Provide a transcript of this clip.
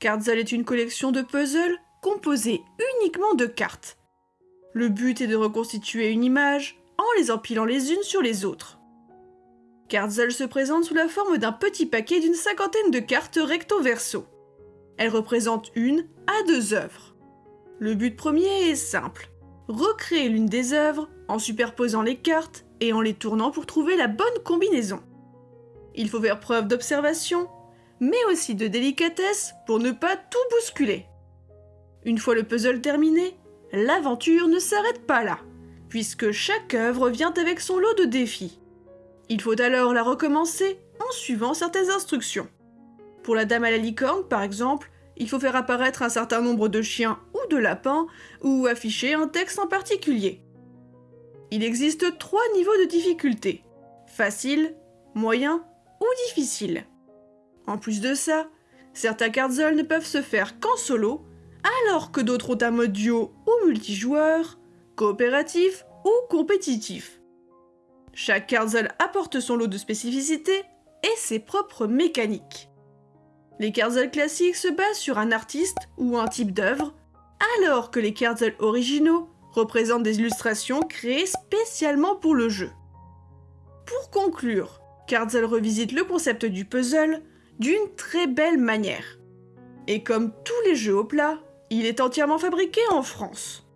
Cardzal est une collection de puzzles composée uniquement de cartes. Le but est de reconstituer une image en les empilant les unes sur les autres. Cardzal se présente sous la forme d'un petit paquet d'une cinquantaine de cartes recto-verso. Elles représentent une à deux œuvres. Le but premier est simple, recréer l'une des œuvres en superposant les cartes et en les tournant pour trouver la bonne combinaison. Il faut faire preuve d'observation, mais aussi de délicatesse pour ne pas tout bousculer. Une fois le puzzle terminé, l'aventure ne s'arrête pas là, puisque chaque œuvre vient avec son lot de défis. Il faut alors la recommencer en suivant certaines instructions. Pour la dame à la licorne, par exemple, il faut faire apparaître un certain nombre de chiens ou de lapins, ou afficher un texte en particulier. Il existe trois niveaux de difficulté. Facile, moyen ou difficile. En plus de ça, certains cardzels ne peuvent se faire qu'en solo, alors que d'autres ont un mode duo ou multijoueur, coopératif ou compétitif. Chaque cardzel apporte son lot de spécificités et ses propres mécaniques. Les cardzels classiques se basent sur un artiste ou un type d'œuvre, alors que les cardzels originaux représentent des illustrations créées spécialement pour le jeu. Pour conclure, Cardzel revisite le concept du puzzle d'une très belle manière. Et comme tous les jeux au plat, il est entièrement fabriqué en France.